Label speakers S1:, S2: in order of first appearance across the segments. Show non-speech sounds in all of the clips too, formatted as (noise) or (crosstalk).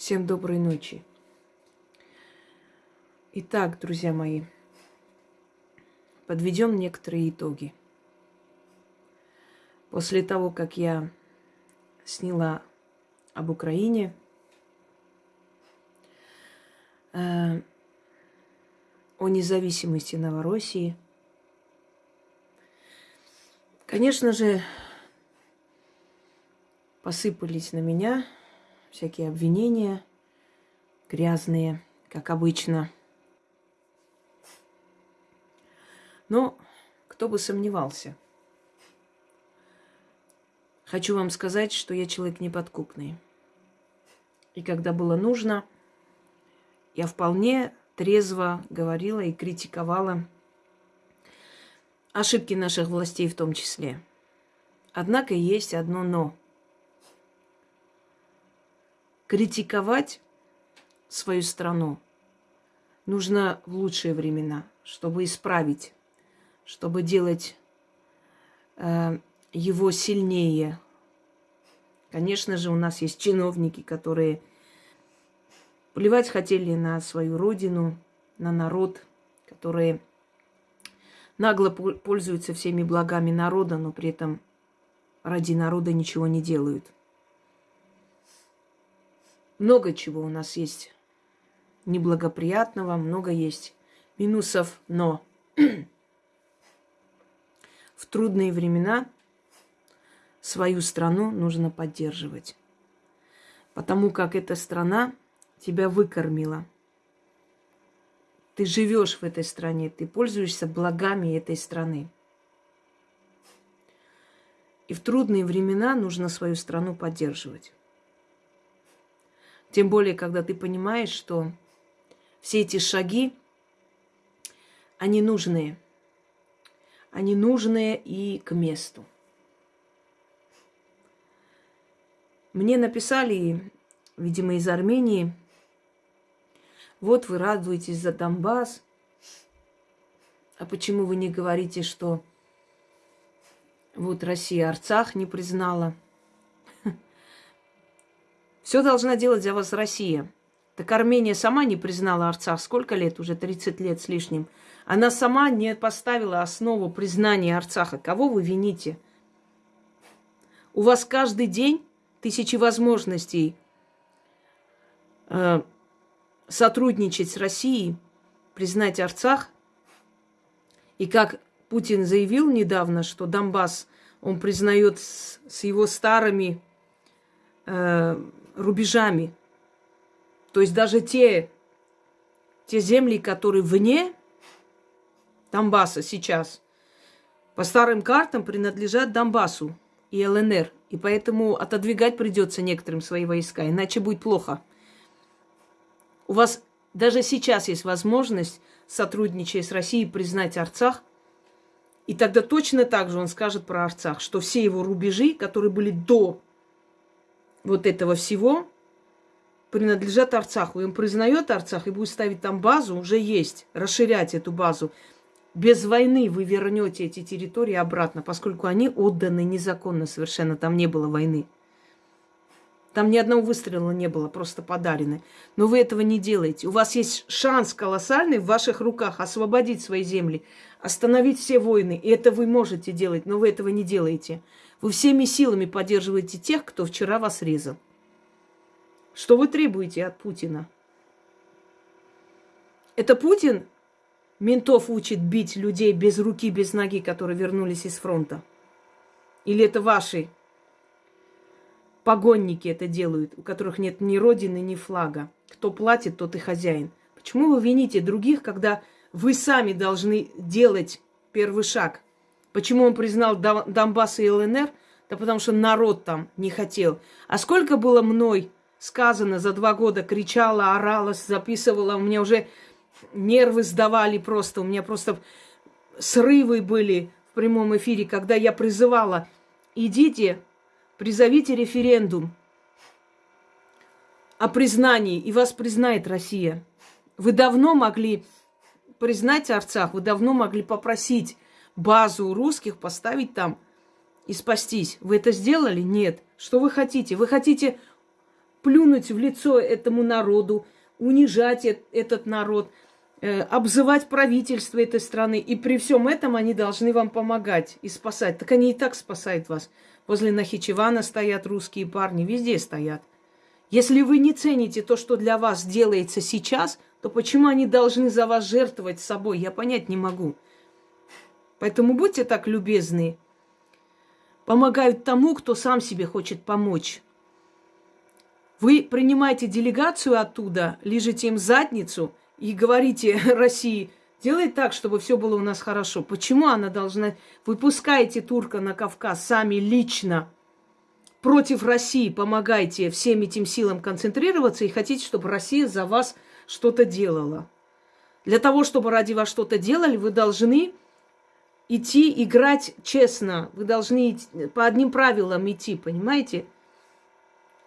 S1: Всем доброй ночи. Итак, друзья мои, подведем некоторые итоги. После того, как я сняла об Украине, э, о независимости Новороссии, конечно же, посыпались на меня – всякие обвинения грязные, как обычно. Но кто бы сомневался. Хочу вам сказать, что я человек неподкупный. И когда было нужно, я вполне трезво говорила и критиковала ошибки наших властей в том числе. Однако есть одно «но» критиковать свою страну нужно в лучшие времена, чтобы исправить, чтобы делать э, его сильнее. Конечно же, у нас есть чиновники, которые плевать хотели на свою родину, на народ, которые нагло пользуются всеми благами народа, но при этом ради народа ничего не делают – много чего у нас есть неблагоприятного, много есть минусов, но (clears throat) в трудные времена свою страну нужно поддерживать. Потому как эта страна тебя выкормила. Ты живешь в этой стране, ты пользуешься благами этой страны. И в трудные времена нужно свою страну поддерживать. Тем более, когда ты понимаешь, что все эти шаги, они нужные. Они нужные и к месту. Мне написали, видимо, из Армении, вот вы радуетесь за Донбасс, а почему вы не говорите, что вот Россия Арцах не признала – все должна делать за вас Россия. Так Армения сама не признала Арцах. Сколько лет? Уже 30 лет с лишним. Она сама не поставила основу признания Арцаха. Кого вы вините? У вас каждый день тысячи возможностей э, сотрудничать с Россией, признать Арцах. И как Путин заявил недавно, что Донбасс он признает с, с его старыми э, рубежами. То есть даже те, те земли, которые вне Донбасса сейчас, по старым картам принадлежат Донбассу и ЛНР. И поэтому отодвигать придется некоторым свои войска, иначе будет плохо. У вас даже сейчас есть возможность, сотрудничая с Россией, признать Арцах. И тогда точно так же он скажет про Арцах, что все его рубежи, которые были до вот этого всего принадлежат Арцаху. И он признает Арцах и будет ставить там базу, уже есть, расширять эту базу. Без войны вы вернете эти территории обратно, поскольку они отданы незаконно совершенно, там не было войны. Там ни одного выстрела не было, просто подарены. Но вы этого не делаете. У вас есть шанс колоссальный в ваших руках освободить свои земли, остановить все войны. И это вы можете делать, но вы этого не делаете. Вы всеми силами поддерживаете тех, кто вчера вас резал. Что вы требуете от Путина? Это Путин ментов учит бить людей без руки, без ноги, которые вернулись из фронта? Или это ваши погонники это делают, у которых нет ни родины, ни флага? Кто платит, тот и хозяин. Почему вы вините других, когда вы сами должны делать первый шаг – Почему он признал Донбасс и ЛНР? Да потому что народ там не хотел. А сколько было мной сказано за два года, кричала, орала, записывала, у меня уже нервы сдавали просто, у меня просто срывы были в прямом эфире, когда я призывала, идите, призовите референдум о признании, и вас признает Россия. Вы давно могли признать Арцах, вы давно могли попросить базу русских поставить там и спастись. Вы это сделали? Нет. Что вы хотите? Вы хотите плюнуть в лицо этому народу, унижать этот народ, э, обзывать правительство этой страны. И при всем этом они должны вам помогать и спасать. Так они и так спасают вас. Возле Нахичевана стоят русские парни, везде стоят. Если вы не цените то, что для вас делается сейчас, то почему они должны за вас жертвовать собой, я понять не могу. Поэтому будьте так любезны. Помогают тому, кто сам себе хочет помочь. Вы принимаете делегацию оттуда, лежите им задницу и говорите (laughs) России, делай так, чтобы все было у нас хорошо. Почему она должна... Вы пускаете турка на Кавказ сами лично против России, помогайте всем этим силам концентрироваться и хотите, чтобы Россия за вас что-то делала. Для того, чтобы ради вас что-то делали, вы должны идти играть честно. Вы должны по одним правилам идти, понимаете?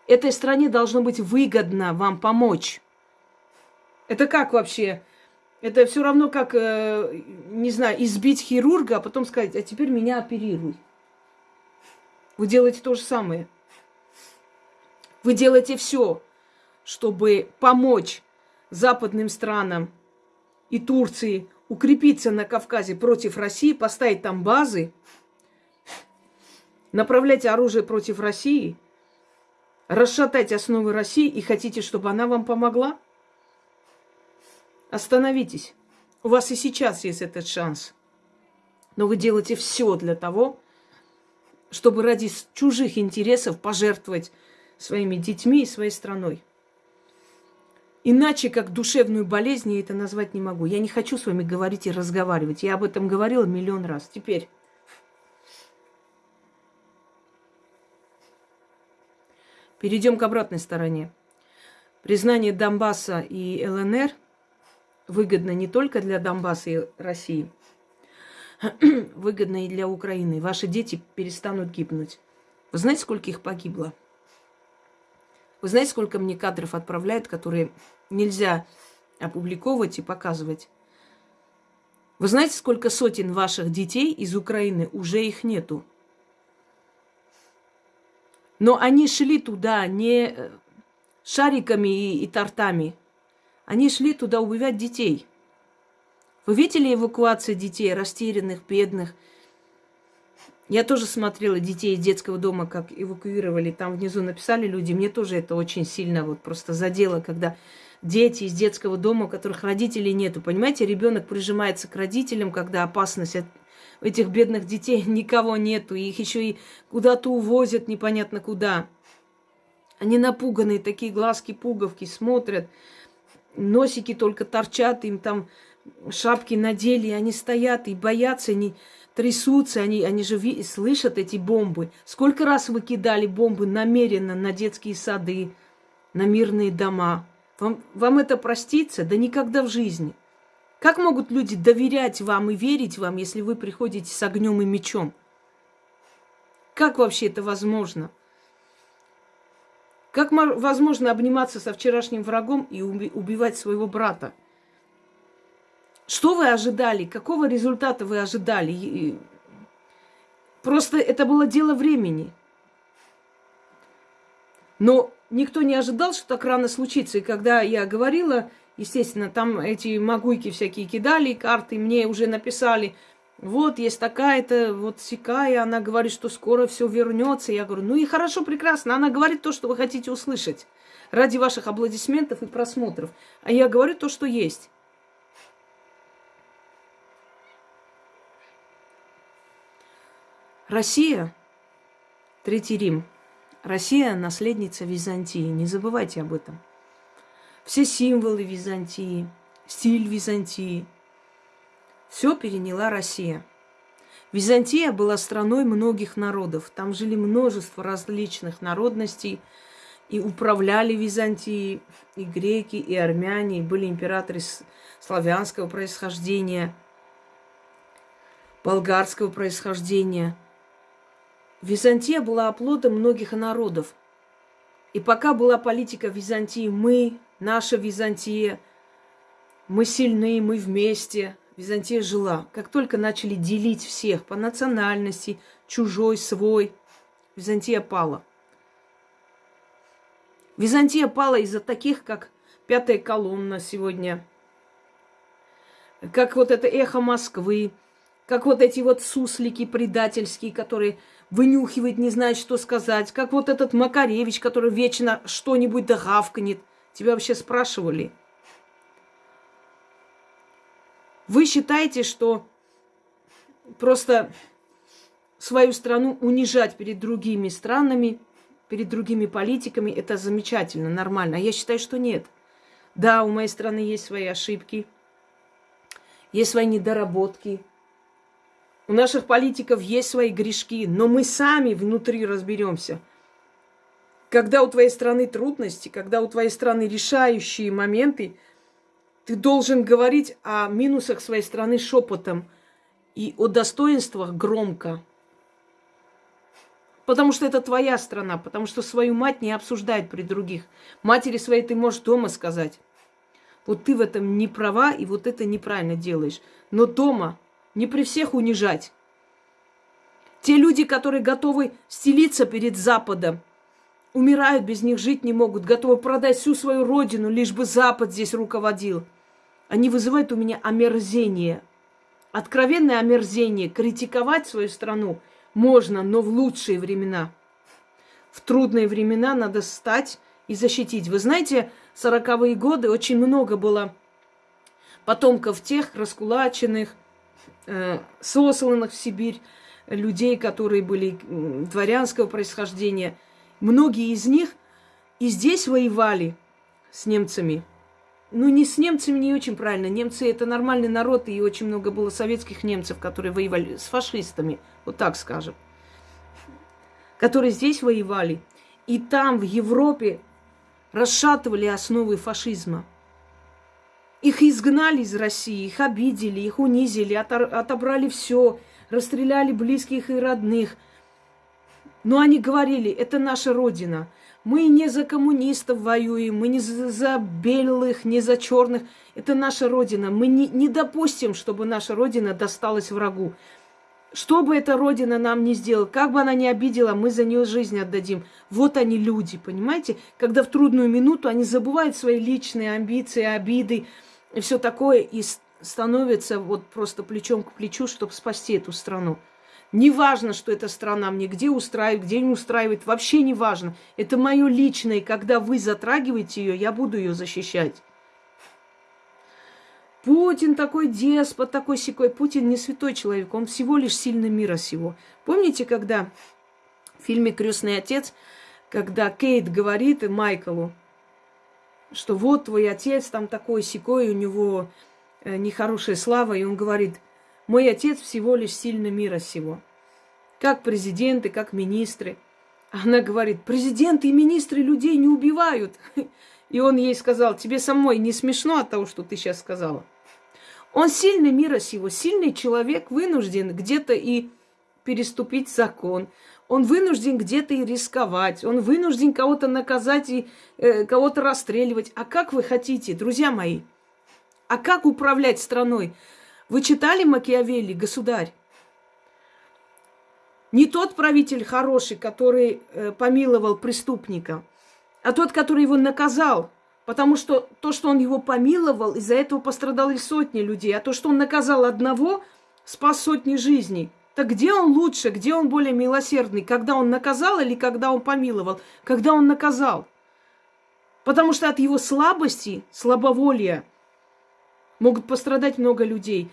S1: этой стране должно быть выгодно вам помочь. Это как вообще? Это все равно как, э, не знаю, избить хирурга, а потом сказать, а теперь меня оперируй. Вы делаете то же самое. Вы делаете все, чтобы помочь западным странам и Турции укрепиться на Кавказе против России, поставить там базы, направлять оружие против России – расшатать основы России и хотите, чтобы она вам помогла? Остановитесь. У вас и сейчас есть этот шанс. Но вы делаете все для того, чтобы ради чужих интересов пожертвовать своими детьми и своей страной. Иначе, как душевную болезнь, я это назвать не могу. Я не хочу с вами говорить и разговаривать. Я об этом говорила миллион раз. Теперь Перейдем к обратной стороне. Признание Донбасса и ЛНР выгодно не только для Донбасса и России, (clears throat) выгодно и для Украины. Ваши дети перестанут гибнуть. Вы знаете, сколько их погибло? Вы знаете, сколько мне кадров отправляют, которые нельзя опубликовывать и показывать? Вы знаете, сколько сотен ваших детей из Украины уже их нету? Но они шли туда не э, шариками и, и тортами. Они шли туда убивать детей. Вы видели эвакуацию детей, растерянных, бедных? Я тоже смотрела детей из детского дома, как эвакуировали. Там внизу написали люди. Мне тоже это очень сильно вот просто задело, когда дети из детского дома, у которых родителей нету. Понимаете, ребенок прижимается к родителям, когда опасность от этих бедных детей (laughs) никого нету, их еще и куда-то увозят непонятно куда. Они напуганные, такие глазки пуговки, смотрят, носики только торчат, им там шапки надели, они стоят и боятся, они трясутся, они, они же слышат эти бомбы. Сколько раз вы кидали бомбы намеренно на детские сады, на мирные дома? Вам, вам это простится? Да никогда в жизни. Как могут люди доверять вам и верить вам, если вы приходите с огнем и мечом? Как вообще это возможно? Как возможно обниматься со вчерашним врагом и убивать своего брата? Что вы ожидали? Какого результата вы ожидали? Просто это было дело времени. Но никто не ожидал, что так рано случится. И когда я говорила Естественно, там эти могуйки всякие кидали, карты мне уже написали, вот есть такая-то, вот сякая, она говорит, что скоро все вернется. Я говорю, ну и хорошо, прекрасно, она говорит то, что вы хотите услышать ради ваших аплодисментов и просмотров. А я говорю то, что есть. Россия, Третий Рим. Россия – наследница Византии. Не забывайте об этом все символы Византии, стиль Византии. Все переняла Россия. Византия была страной многих народов. Там жили множество различных народностей. И управляли Византией и греки, и армяне, и были императоры славянского происхождения, болгарского происхождения. Византия была оплотом многих народов. И пока была политика Византии «мы», наша Византия, мы сильны, мы вместе. Византия жила. Как только начали делить всех по национальности, чужой, свой, Византия пала. Византия пала из-за таких, как пятая колонна сегодня, как вот это эхо Москвы, как вот эти вот суслики предательские, которые вынюхивают, не знают, что сказать, как вот этот Макаревич, который вечно что-нибудь да гавкнет. Тебя вообще спрашивали? Вы считаете, что просто свою страну унижать перед другими странами, перед другими политиками, это замечательно, нормально. А я считаю, что нет. Да, у моей страны есть свои ошибки, есть свои недоработки. У наших политиков есть свои грешки, но мы сами внутри разберемся. Когда у твоей страны трудности, когда у твоей страны решающие моменты, ты должен говорить о минусах своей страны шепотом и о достоинствах громко. Потому что это твоя страна, потому что свою мать не обсуждают при других. Матери своей ты можешь дома сказать. Вот ты в этом не права, и вот это неправильно делаешь. Но дома не при всех унижать. Те люди, которые готовы стелиться перед Западом, умирают, без них жить не могут, готовы продать всю свою родину, лишь бы Запад здесь руководил. Они вызывают у меня омерзение. Откровенное омерзение. Критиковать свою страну можно, но в лучшие времена. В трудные времена надо стать и защитить. Вы знаете, сороковые годы очень много было потомков тех раскулаченных, сосланных в Сибирь, людей, которые были дворянского происхождения. Многие из них и здесь воевали с немцами. Ну, не с немцами не очень правильно. Немцы это нормальный народ, и очень много было советских немцев, которые воевали с фашистами, вот так скажем. Которые здесь воевали. И там, в Европе, расшатывали основы фашизма. Их изгнали из России, их обидели, их унизили, отобрали все, расстреляли близких и родных. Но они говорили, это наша родина. Мы не за коммунистов воюем, мы не за, белых, не за черных. Это наша родина. Мы не, не допустим, чтобы наша родина досталась врагу. Что бы эта родина нам ни сделала, как бы она ни обидела, мы за нее жизнь отдадим. Вот они люди, понимаете? Когда в трудную минуту они забывают свои личные амбиции, обиды и все такое, и становятся вот просто плечом к плечу, чтобы спасти эту страну. Не важно, что эта страна мне где устраивает, где не устраивает, вообще не важно. Это мое личное, и когда вы затрагиваете ее, я буду ее защищать. Путин такой деспот, такой секой. Путин не святой человек, он всего лишь сильный мира сего. Помните, когда в фильме Крестный отец, когда Кейт говорит Майклу, что вот твой отец там такой секой, у него э, нехорошая слава, и он говорит, мой отец всего лишь сильный мира сего. Как президенты, как министры. Она говорит, президенты и министры людей не убивают. И он ей сказал, тебе самой не смешно от того, что ты сейчас сказала. Он сильный мира сего, сильный человек вынужден где-то и переступить закон. Он вынужден где-то и рисковать. Он вынужден кого-то наказать и э, кого-то расстреливать. А как вы хотите, друзья мои? А как управлять страной? Вы читали Макиавелли, государь? Не тот правитель хороший, который э, помиловал преступника, а тот, который его наказал – Потому что то, что он его помиловал, из-за этого пострадали сотни людей. А то, что он наказал одного, спас сотни жизней. Так где он лучше, где он более милосердный? Когда он наказал или когда он помиловал? Когда он наказал. Потому что от его слабости, слабоволия могут пострадать много людей.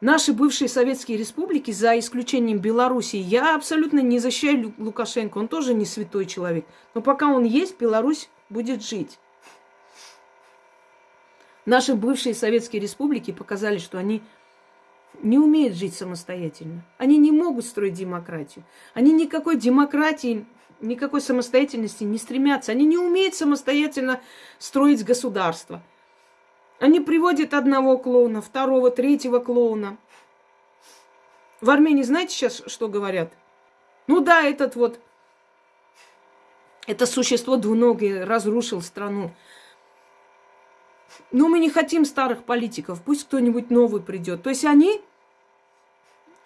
S1: Наши бывшие советские республики, за исключением Белоруссии, я абсолютно не защищаю Лукашенко, он тоже не святой человек. Но пока он есть, Беларусь будет жить. Наши бывшие советские республики показали, что они не умеют жить самостоятельно. Они не могут строить демократию. Они никакой демократии, никакой самостоятельности не стремятся. Они не умеют самостоятельно строить государство. Они приводят одного клоуна, второго, третьего клоуна. В Армении знаете сейчас, что говорят? Ну да, этот вот, это существо двуногое разрушил страну. Но мы не хотим старых политиков, пусть кто-нибудь новый придет. То есть они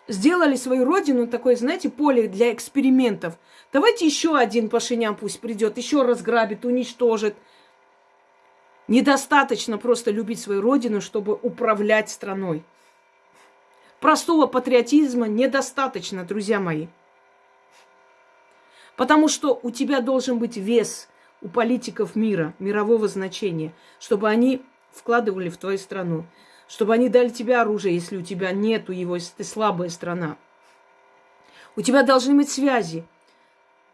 S1: сделали свою родину такой, знаете, поле для экспериментов. Давайте еще один Пашинян пусть придет, еще разграбит, уничтожит. Недостаточно просто любить свою родину, чтобы управлять страной. Простого патриотизма недостаточно, друзья мои. Потому что у тебя должен быть вес у политиков мира, мирового значения, чтобы они вкладывали в твою страну чтобы они дали тебе оружие, если у тебя нету его, если ты слабая страна. У тебя должны быть связи.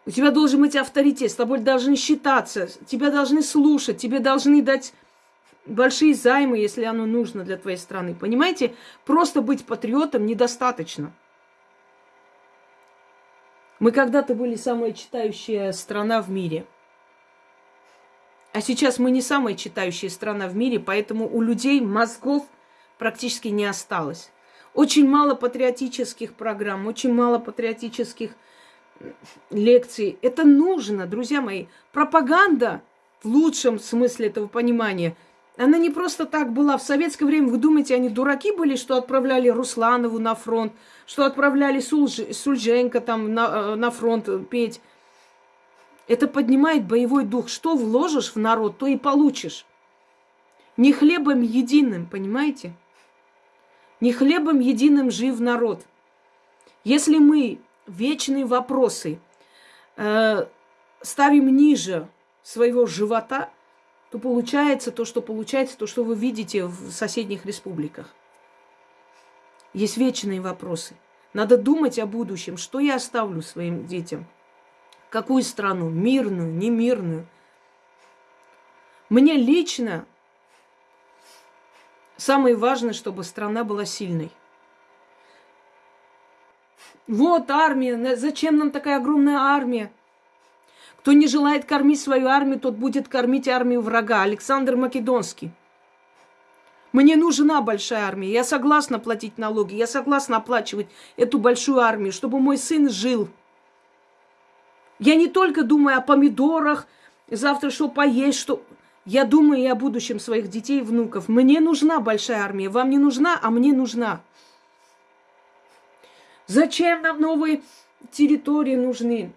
S1: У тебя должен быть авторитет, с тобой должны считаться, тебя должны слушать, тебе должны дать большие займы, если оно нужно для твоей страны. Понимаете, просто быть патриотом недостаточно. Мы когда-то были самая читающая страна в мире. А сейчас мы не самая читающая страна в мире, поэтому у людей мозгов – практически не осталось. Очень мало патриотических программ, очень мало патриотических лекций. Это нужно, друзья мои. Пропаганда в лучшем смысле этого понимания, она не просто так была. В советское время, вы думаете, они дураки были, что отправляли Русланову на фронт, что отправляли Сульж... Сульженко там на, э, на фронт петь. Это поднимает боевой дух. Что вложишь в народ, то и получишь. Не хлебом единым, понимаете? Не хлебом единым жив народ. Если мы вечные вопросы э, ставим ниже своего живота, то получается то, что получается, то, что вы видите в соседних республиках. Есть вечные вопросы. Надо думать о будущем, что я оставлю своим детям. Какую страну? Мирную, немирную. Мне лично Самое важное, чтобы страна была сильной. Вот армия, зачем нам такая огромная армия? Кто не желает кормить свою армию, тот будет кормить армию врага. Александр Македонский. Мне нужна большая армия. Я согласна платить налоги. Я согласна оплачивать эту большую армию, чтобы мой сын жил. Я не только думаю о помидорах, завтра что поесть, что... Я думаю и о будущем своих детей и внуков. Мне нужна большая армия. Вам не нужна, а мне нужна. Зачем нам новые территории нужны?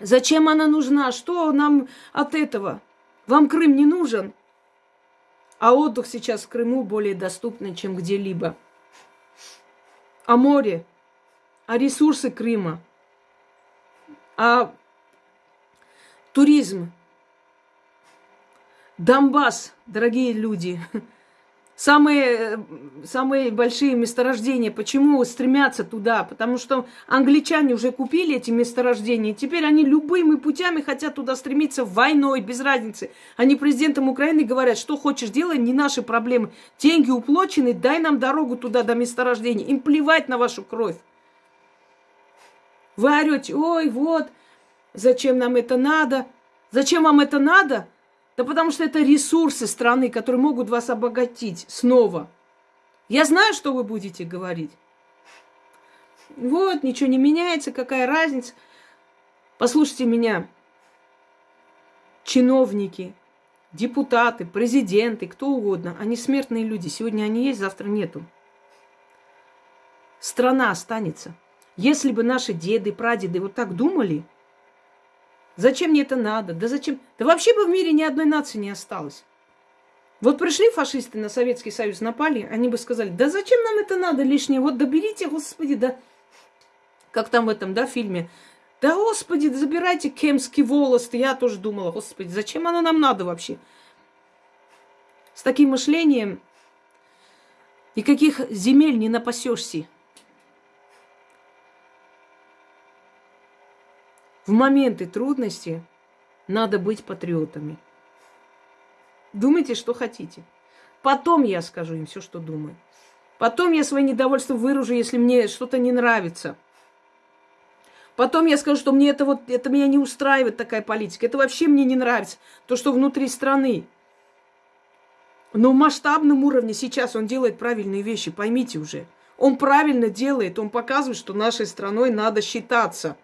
S1: Зачем она нужна? Что нам от этого? Вам Крым не нужен? А отдых сейчас в Крыму более доступный, чем где-либо. А море, а ресурсы Крыма, а туризм – Донбасс, дорогие люди, самые, самые большие месторождения, почему стремятся туда? Потому что англичане уже купили эти месторождения, теперь они любыми путями хотят туда стремиться войной, без разницы. Они президентам Украины говорят, что хочешь делай, не наши проблемы. Деньги уплочены, дай нам дорогу туда до месторождения. Им плевать на вашу кровь. Вы орете, ой, вот, зачем нам это надо? Зачем вам это надо? Да потому что это ресурсы страны, которые могут вас обогатить снова. Я знаю, что вы будете говорить. Вот, ничего не меняется, какая разница. Послушайте меня, чиновники, депутаты, президенты, кто угодно, они смертные люди. Сегодня они есть, завтра нету. Страна останется. Если бы наши деды, прадеды вот так думали, Зачем мне это надо? Да зачем? Да вообще бы в мире ни одной нации не осталось. Вот пришли фашисты на Советский Союз, напали, они бы сказали, да зачем нам это надо лишнее? Вот доберите, господи, да... Как там в этом, да, фильме? Да, господи, забирайте кемский волос. Я тоже думала, господи, зачем оно нам надо вообще? С таким мышлением никаких земель не напасешься. В моменты трудности надо быть патриотами. Думайте, что хотите. Потом я скажу им все, что думаю. Потом я свое недовольство выражу, если мне что-то не нравится. Потом я скажу, что мне это вот, это меня не устраивает такая политика. Это вообще мне не нравится. То, что внутри страны. Но в масштабном уровне сейчас он делает правильные вещи, поймите уже. Он правильно делает, он показывает, что нашей страной надо считаться –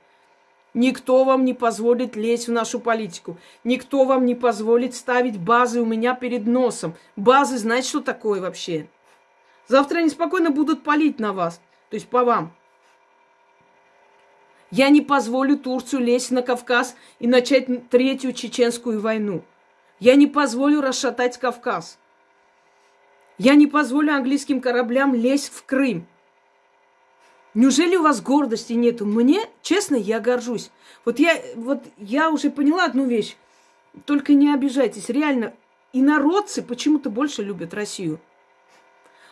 S1: Никто вам не позволит лезть в нашу политику. Никто вам не позволит ставить базы у меня перед носом. Базы, знаете, что такое вообще? Завтра они спокойно будут палить на вас. То есть по вам. Я не позволю Турцию лезть на Кавказ и начать третью чеченскую войну. Я не позволю расшатать Кавказ. Я не позволю английским кораблям лезть в Крым. Неужели у вас гордости нету? Мне, честно, я горжусь. Вот я, вот я уже поняла одну вещь. Только не обижайтесь. Реально, и народцы почему-то больше любят Россию.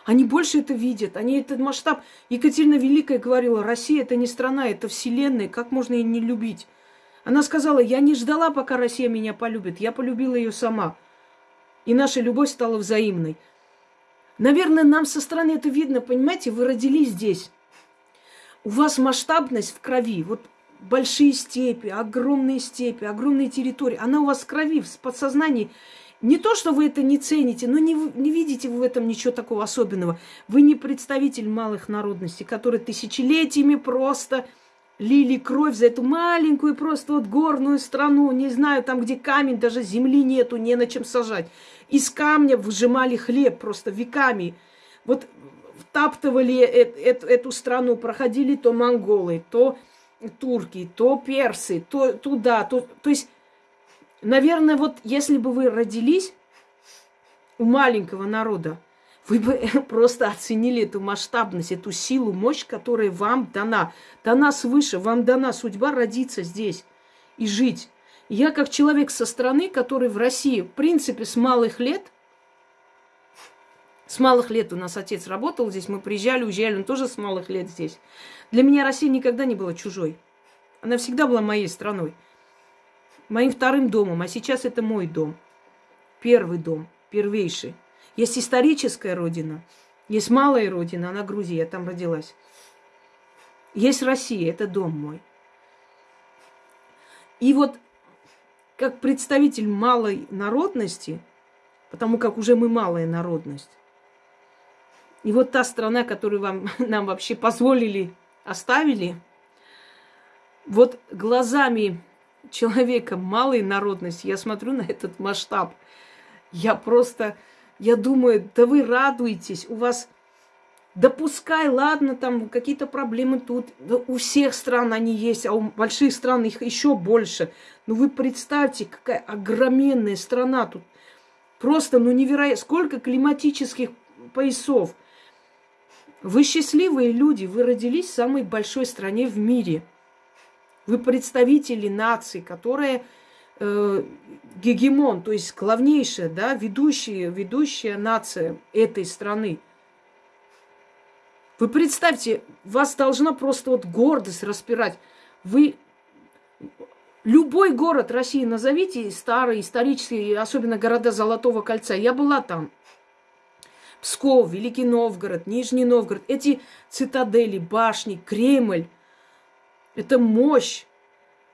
S1: Они больше это видят, они этот масштаб. Екатерина Великая говорила, Россия это не страна, это вселенная, как можно ее не любить? Она сказала, я не ждала, пока Россия меня полюбит, я полюбила ее сама. И наша любовь стала взаимной. Наверное, нам со стороны это видно, понимаете, вы родились здесь. У вас масштабность в крови. Вот большие степи, огромные степи, огромные территории. Она у вас в крови, в подсознании. Не то, что вы это не цените, но не, не видите вы в этом ничего такого особенного. Вы не представитель малых народностей, которые тысячелетиями просто лили кровь за эту маленькую просто вот горную страну, не знаю, там, где камень, даже земли нету, не на чем сажать. Из камня выжимали хлеб просто веками. Вот втаптывали эту, страну, проходили то монголы, то турки, то персы, то туда, то, то есть Наверное, вот если бы вы родились у маленького народа, вы бы (laughs) просто оценили эту масштабность, эту силу, мощь, которая вам дана. Дана свыше, вам дана судьба родиться здесь и жить. я как человек со стороны, который в России, в принципе, с малых лет, с малых лет у нас отец работал здесь, мы приезжали, уезжали, он тоже с малых лет здесь. Для меня Россия никогда не была чужой. Она всегда была моей страной моим вторым домом, а сейчас это мой дом. Первый дом, первейший. Есть историческая родина, есть малая родина, она Грузия, я там родилась. Есть Россия, это дом мой. И вот как представитель малой народности, потому как уже мы малая народность, и вот та страна, которую вам, (laughs) нам вообще позволили, оставили, вот глазами человека малой народности, я смотрю на этот масштаб, я просто, я думаю, да вы радуетесь, у вас, да пускай, ладно, там какие-то проблемы тут, да у всех стран они есть, а у больших стран их еще больше. Но вы представьте, какая огроменная страна тут. Просто, ну, невероятно. Сколько климатических поясов. Вы счастливые люди, вы родились в самой большой стране в мире – вы представители нации, которая э, гегемон, то есть главнейшая, да, ведущая, ведущая нация этой страны. Вы представьте, вас должна просто вот гордость распирать. Вы любой город России назовите, старый, исторический, особенно города Золотого кольца. Я была там. Псков, Великий Новгород, Нижний Новгород. Эти цитадели, башни, Кремль – это мощь.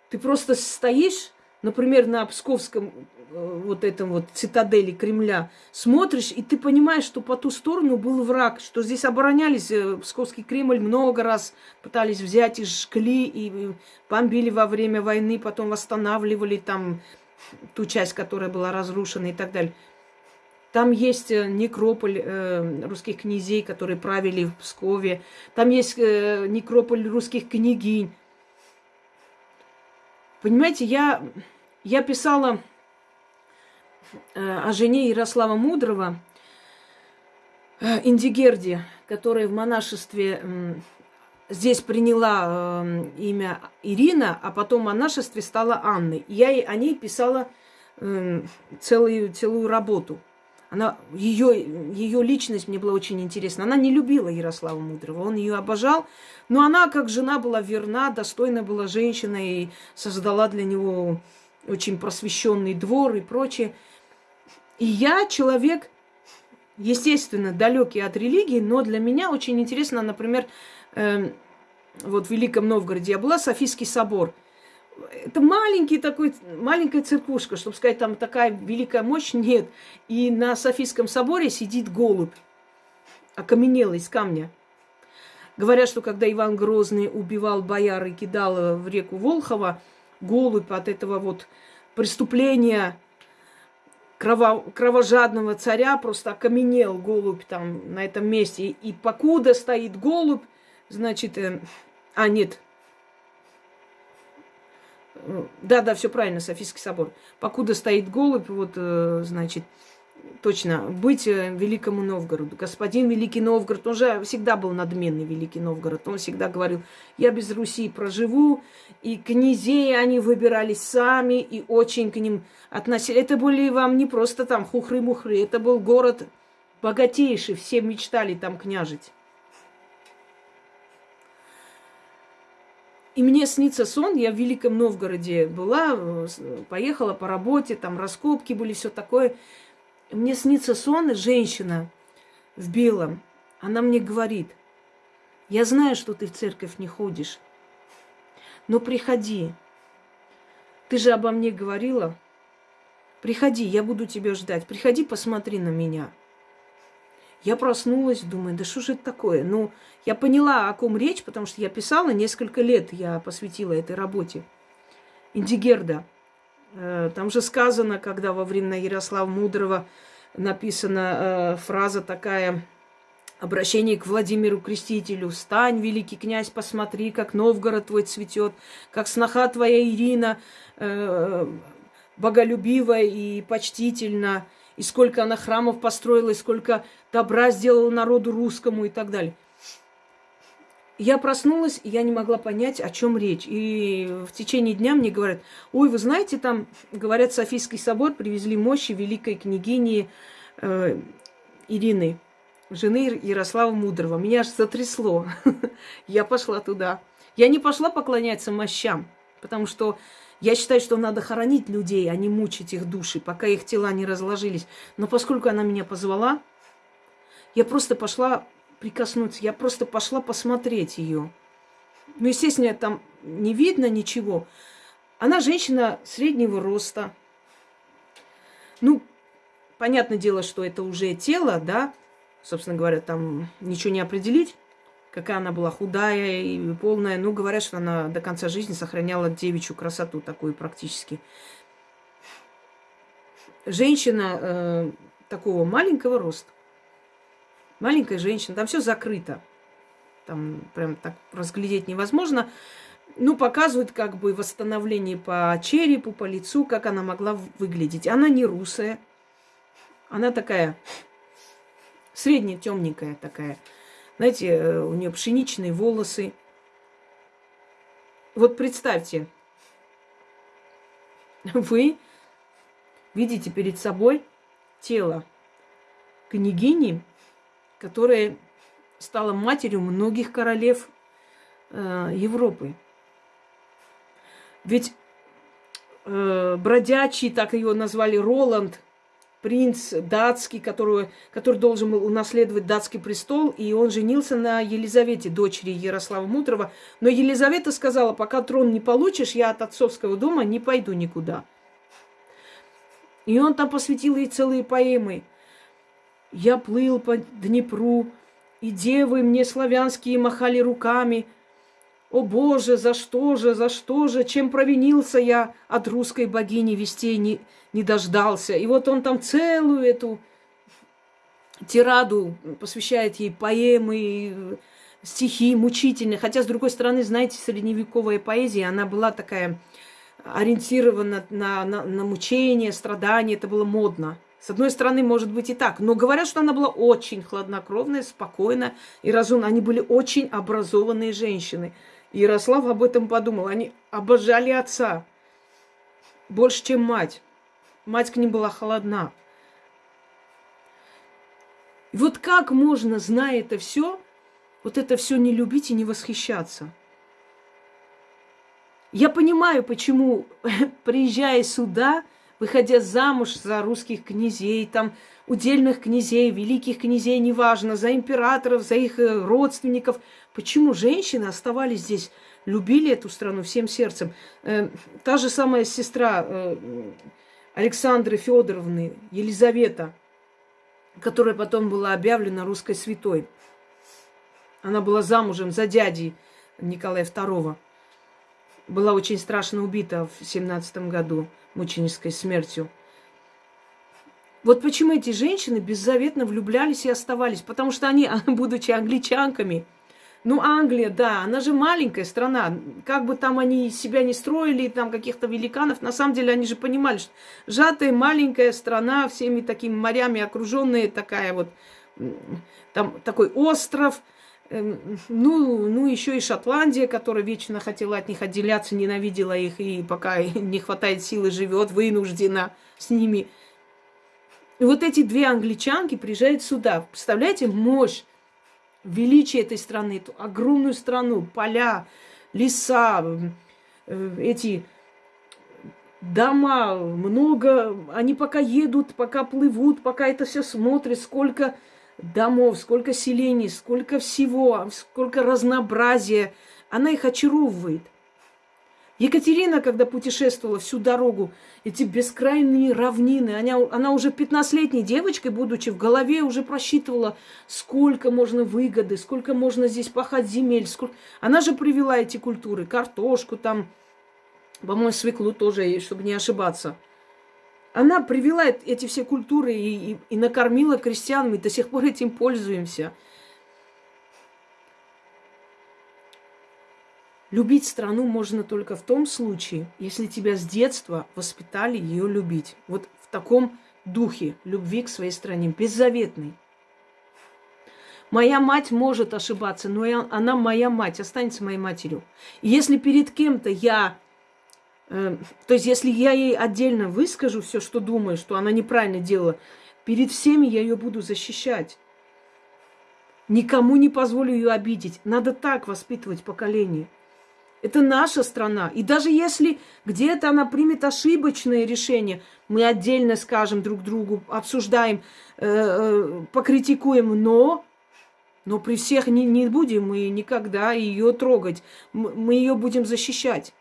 S1: Ты просто стоишь, например, на Псковском э, вот этом вот цитадели Кремля, смотришь, и ты понимаешь, что по ту сторону был враг, что здесь оборонялись, э, Псковский Кремль много раз пытались взять и жгли, и бомбили во время войны, потом восстанавливали там ту часть, которая была разрушена и так далее. Там есть э, некрополь э, русских князей, которые правили в Пскове. Там есть э, некрополь русских княгинь. Понимаете, я, я писала э, о жене Ярослава Мудрого, э, Индигерде, которая в монашестве э, здесь приняла э, имя Ирина, а потом в монашестве стала Анной. Я о ней писала э, целую, целую работу – она, ее, ее личность мне была очень интересна. Она не любила Ярослава Мудрого, он ее обожал, но она, как жена, была верна, достойна была женщина и создала для него очень просвещенный двор и прочее. И я человек, естественно, далекий от религии, но для меня очень интересно, например, э, вот в Великом Новгороде я была, Софийский собор – это маленький такой, маленькая церквушка, чтобы сказать, там такая великая мощь нет. И на Софийском соборе сидит голубь, окаменелый из камня. Говорят, что когда Иван Грозный убивал бояр и кидал в реку Волхова, голубь от этого вот преступления крово, кровожадного царя просто окаменел голубь там на этом месте. И покуда стоит голубь, значит, э, а нет, Да, да, все правильно, Софийский собор. Покуда стоит голубь, вот, э, значит, точно, быть э, великому Новгороду. Господин Великий Новгород, он же всегда был надменный Великий Новгород. Он всегда говорил, я без Руси проживу. И князей они выбирались сами, и очень к ним относились. Это были вам не просто там хухры-мухры, это был город богатейший, все мечтали там княжить. И мне снится сон, я в Великом Новгороде была, э, поехала по работе, там раскопки были, все такое. Мне снится сон, женщина в белом. Она мне говорит, я знаю, что ты в церковь не ходишь, но приходи. Ты же обо мне говорила. Приходи, я буду тебя ждать. Приходи, посмотри на меня. Я проснулась, думаю, да что же это такое? Ну, я поняла, о ком речь, потому что я писала несколько лет, я посвятила этой работе. Индигерда. Э, там же сказано, когда во времена Ярослава Мудрого написана э, фраза такая, обращение к Владимиру Крестителю. «Стань, великий князь, посмотри, как Новгород твой цветет, как сноха твоя Ирина э, боголюбива и почтительна, и сколько она храмов построила, и сколько добра сделала народу русскому и так далее. Я проснулась, и я не могла понять, о чем речь. И в течение дня мне говорят, ой, вы знаете, там, говорят, Софийский собор привезли мощи великой княгини э, Ирины, жены Ярослава Мудрого. Меня аж затрясло. (laughs) я пошла туда. Я не пошла поклоняться мощам, потому что я считаю, что надо хоронить людей, а не мучить их души, пока их тела не разложились. Но поскольку она меня позвала, я просто пошла прикоснуться, я просто пошла посмотреть ее. Ну, естественно, там не видно ничего. Она женщина среднего роста. Ну, понятное дело, что это уже тело, да, собственно говоря, там ничего не определить, какая она была худая и полная. Ну, говорят, что она до конца жизни сохраняла девичью красоту такую практически. Женщина э, такого маленького роста маленькая женщина, там все закрыто. Там прям так разглядеть невозможно. Ну, показывают как бы восстановление по черепу, по лицу, как она могла выглядеть. Она не русая. Она такая средне темненькая такая. Знаете, э, у нее пшеничные волосы. Вот представьте, (laughs) вы видите перед собой тело княгини, которая стала матерью многих королев э, Европы. Ведь э, бродячий, так его назвали, Роланд, принц датский, который, который должен был унаследовать датский престол, и он женился на Елизавете, дочери Ярослава Мудрого. Но Елизавета сказала, пока трон не получишь, я от отцовского дома не пойду никуда. И он там посвятил ей целые поэмы – я плыл по Днепру, и девы мне славянские махали руками. О Боже, за что же, за что же, чем провинился я от русской богини вестей не, не дождался. И вот он там целую эту тираду посвящает ей поэмы, стихи мучительные. Хотя, с другой стороны, знаете, средневековая поэзия, она была такая ориентирована на, на, на мучение, страдания, это было модно. С одной стороны, может быть и так. Но говорят, что она была очень хладнокровная, спокойная и разумная. Они были очень образованные женщины. Ярослав об этом подумал. Они обожали отца больше, чем мать. Мать к ним была холодна. И вот как можно, зная это все, вот это все не любить и не восхищаться? Я понимаю, почему, (laughs) приезжая сюда, выходя замуж за русских князей, там, удельных князей, великих князей, неважно, за императоров, за их э, родственников. Почему женщины оставались здесь, любили эту страну всем сердцем? Э, та же самая сестра э, Александры Федоровны, Елизавета, которая потом была объявлена русской святой. Она была замужем за дядей Николая II. Была очень страшно убита в 17 году мученической смертью. Вот почему эти женщины беззаветно влюблялись и оставались. Потому что они, (laughs) будучи англичанками, Ну, Англия, да, она же маленькая страна. Как бы там они себя не строили, там каких-то великанов, на самом деле они же понимали, что сжатая маленькая страна, всеми такими морями окруженная, такая вот, там такой остров, ну, ну, еще и Шотландия, которая вечно хотела от них отделяться, ненавидела их, и пока (laughs) не хватает силы, живет вынуждена с ними. И вот эти две англичанки приезжают сюда. Представляете, мощь величие этой страны, эту огромную страну, поля, леса, э, эти дома, много, они пока едут, пока плывут, пока это все смотрят, сколько домов, сколько селений, сколько всего, сколько разнообразия. Она их очаровывает. Екатерина, когда путешествовала всю дорогу, эти бескрайние равнины, она, она уже 15-летней девочкой, будучи в голове, уже просчитывала, сколько можно выгоды, сколько можно здесь пахать земель. Сколько... Она же привела эти культуры, картошку там, по-моему, свеклу тоже, чтобы не ошибаться. Она привела эти все культуры и, и, и накормила крестьян, мы до сих пор этим пользуемся – Любить страну можно только в том случае, если тебя с детства воспитали ее любить. Вот в таком духе любви к своей стране, беззаветной. Моя мать может ошибаться, но я, она моя мать, останется моей матерью. И если перед кем-то я, то есть если я ей отдельно выскажу все, что думаю, что она неправильно делала, перед всеми я ее буду защищать. Никому не позволю ее обидеть. Надо так воспитывать поколение. Это наша страна. И даже если где-то она примет ошибочное решение, мы отдельно скажем друг другу, обсуждаем, э, э, покритикуем, но, но при всех не, не будем мы никогда ее трогать. Мы ее будем защищать.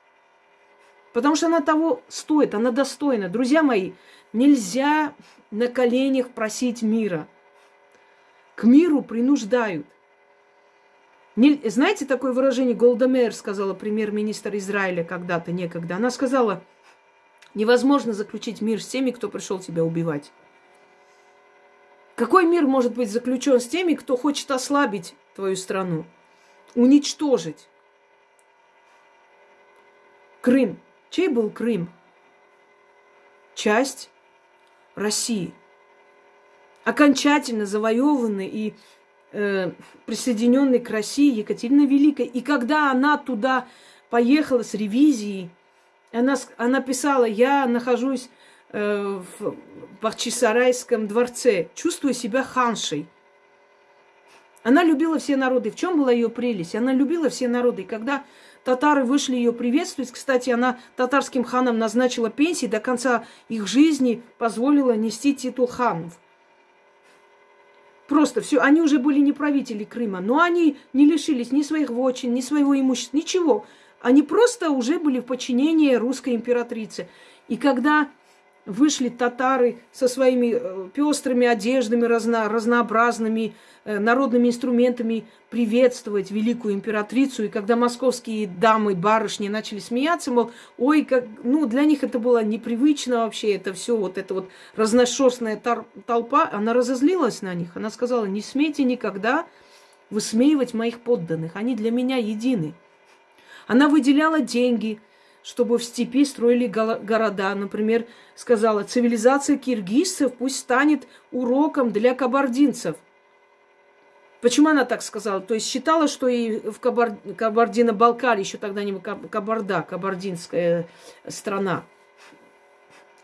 S1: Потому что она того стоит, она достойна. Друзья мои, нельзя на коленях просить мира. К миру принуждают. Не, знаете такое выражение Голдемер сказала премьер-министр Израиля когда-то, некогда? Она сказала, невозможно заключить мир с теми, кто пришел тебя убивать. Какой мир может быть заключен с теми, кто хочет ослабить твою страну, уничтожить? Крым. Чей был Крым? Часть России. Окончательно завоеванный и э, присоединенной к России Екатерина Великая. И когда она туда поехала с ревизией, она, она писала, я нахожусь э, в Бахчисарайском дворце, чувствую себя ханшей. Она любила все народы. В чем была ее прелесть? Она любила все народы. И когда татары вышли ее приветствовать, кстати, она татарским ханам назначила пенсии, до конца их жизни позволила нести титул ханов. Просто все, они уже были не правители Крыма, но они не лишились ни своих вочин, ни своего имущества, ничего. Они просто уже были в подчинении русской императрицы. И когда вышли татары со своими э, пестрыми одеждами, разно, разнообразными э, народными инструментами приветствовать великую императрицу. И когда московские дамы, барышни начали смеяться, мол, ой, как, ну, для них это было непривычно вообще, это все, вот эта вот разношерстная толпа, она разозлилась на них. Она сказала, не смейте никогда высмеивать моих подданных, они для меня едины. Она выделяла деньги – чтобы в степи строили города. Например, сказала, цивилизация киргизцев пусть станет уроком для кабардинцев. Почему она так сказала? То есть считала, что и в Кабар... Кабардино-Балкарии, еще тогда не Кабарда, кабардинская страна,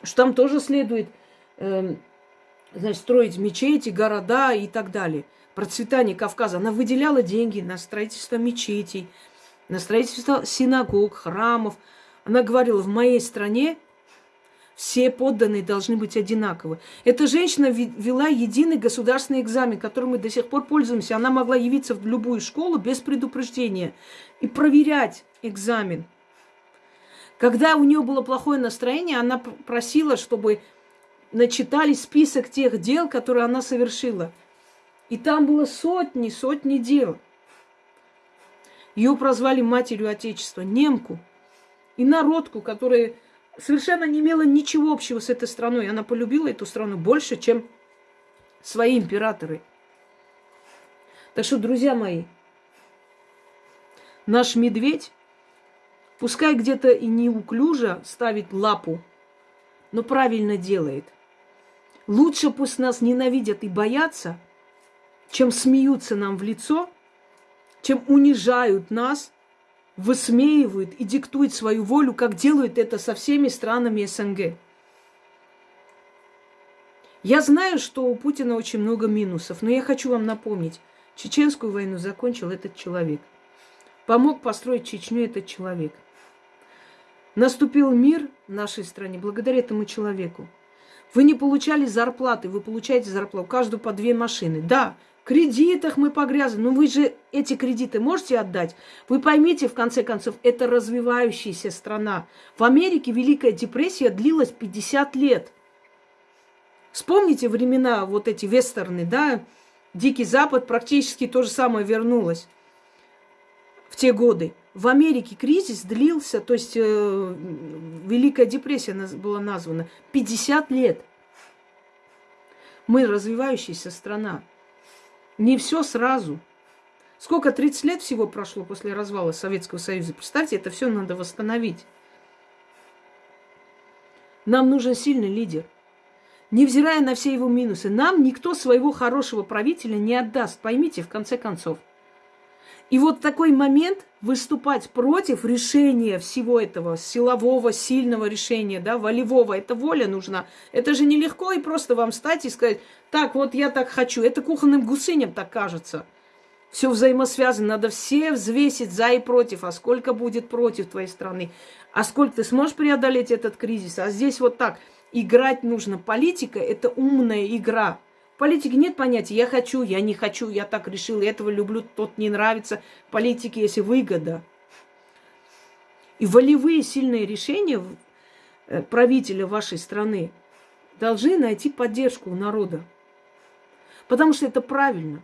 S1: что там тоже следует э, значит, строить мечети, города и так далее. Процветание Кавказа. Она выделяла деньги на строительство мечетей, на строительство синагог, храмов – она говорила, в моей стране все подданные должны быть одинаковы. Эта женщина вела единый государственный экзамен, которым мы до сих пор пользуемся. Она могла явиться в любую школу без предупреждения и проверять экзамен. Когда у нее было плохое настроение, она просила, чтобы начитали список тех дел, которые она совершила. И там было сотни, сотни дел. Ее прозвали матерью Отечества, немку – и народку, которая совершенно не имела ничего общего с этой страной. Она полюбила эту страну больше, чем свои императоры. Так что, друзья мои, наш медведь, пускай где-то и неуклюже ставит лапу, но правильно делает. Лучше пусть нас ненавидят и боятся, чем смеются нам в лицо, чем унижают нас, высмеивают и диктуют свою волю, как делают это со всеми странами СНГ. Я знаю, что у Путина очень много минусов, но я хочу вам напомнить, чеченскую войну закончил этот человек. Помог построить Чечню этот человек. Наступил мир в нашей стране благодаря этому человеку. Вы не получали зарплаты, вы получаете зарплату, каждую по две машины. Да, кредитах мы погрязли, но вы же эти кредиты можете отдать? Вы поймите, в конце концов, это развивающаяся страна. В Америке Великая депрессия длилась 50 лет – Вспомните времена, вот эти вестерны, да, Дикий Запад практически то же самое вернулось в те годы. В Америке кризис длился, то есть э, Великая депрессия была названа, 50 лет. Мы развивающаяся страна. Не все сразу. Сколько, 30 лет всего прошло после развала Советского Союза? Представьте, это все надо восстановить. Нам нужен сильный лидер – невзирая на все его минусы, нам никто своего хорошего правителя не отдаст. Поймите, в конце концов. И вот такой момент выступать против решения всего этого силового, сильного решения, да, волевого, это воля нужна. Это же нелегко и просто вам встать и сказать, так, вот я так хочу. Это кухонным гусыням так кажется. Все взаимосвязано, надо все взвесить за и против, а сколько будет против твоей страны, а сколько ты сможешь преодолеть этот кризис, а здесь вот так – играть нужно. Политика – это умная игра. Политике нет понятия «я хочу», «я не хочу», «я так решил», «этого люблю», «тот не нравится». В политике есть выгода. И волевые сильные решения э, правителя вашей страны должны найти поддержку у народа. Потому что это правильно.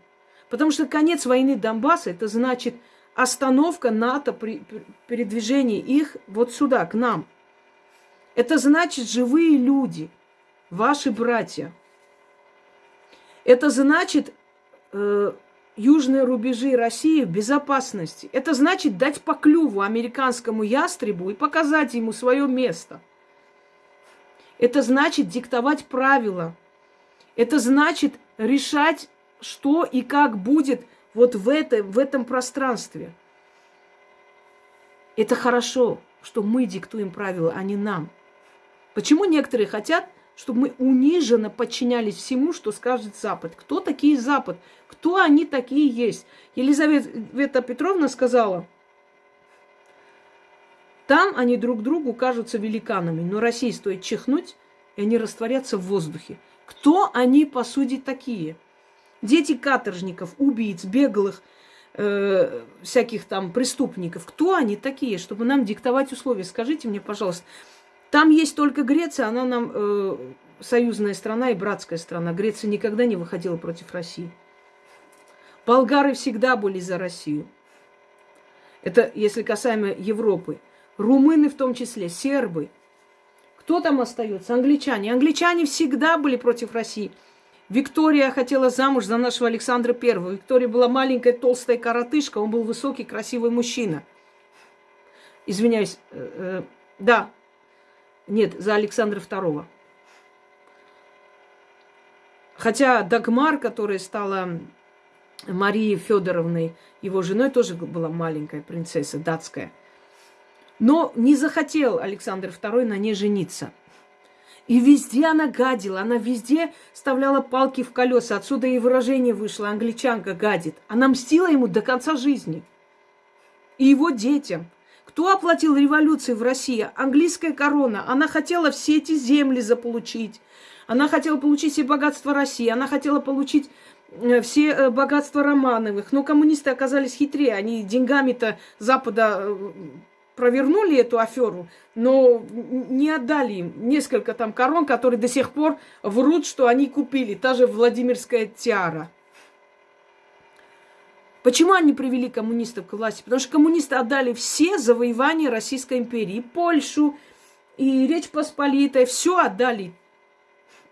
S1: Потому что конец войны Донбасса – это значит остановка НАТО при передвижении их вот сюда, к нам – это значит живые люди, ваши братья. Это значит э, южные рубежи России в безопасности. Это значит дать по клюву американскому ястребу и показать ему свое место. Это значит диктовать правила. Это значит решать, что и как будет вот в, это, в этом пространстве. Это хорошо, что мы диктуем правила, а не нам. Почему некоторые хотят, чтобы мы униженно подчинялись всему, что скажет Запад? Кто такие Запад? Кто они такие есть? Елизавета Петровна сказала, там они друг другу кажутся великанами, но России стоит чихнуть, и они растворятся в воздухе. Кто они, по сути, такие? Дети каторжников, убийц, беглых, э, всяких там преступников. Кто они такие, чтобы нам диктовать условия? Скажите мне, пожалуйста. Там есть только Греция, она нам э, союзная страна и братская страна. Греция никогда не выходила против России. Болгары всегда были за Россию. Это если касаемо Европы. Румыны в том числе, сербы. Кто там остается? Англичане. Англичане всегда были против России. Виктория хотела замуж за нашего Александра Первого. Виктория была маленькая, толстая коротышка, он был высокий, красивый мужчина. Извиняюсь, э, э, да, нет, за Александра II. Хотя Дагмар, которая стала Марией Федоровной, его женой, тоже была маленькая принцесса датская. Но не захотел Александр II на ней жениться. И везде она гадила, она везде вставляла палки в колеса. Отсюда и выражение вышло, англичанка гадит. Она мстила ему до конца жизни. И его детям. Кто оплатил революцию в России? Английская корона. Она хотела все эти земли заполучить. Она хотела получить все богатства России. Она хотела получить э, все э, богатства Романовых. Но коммунисты оказались хитрее. Они деньгами-то Запада э, провернули эту аферу, но не отдали им несколько там корон, которые до сих пор врут, что они купили. Та же Владимирская тиара. Почему они привели коммунистов к власти? Потому что коммунисты отдали все завоевания Российской империи. И Польшу, и Речь Посполитой. Все отдали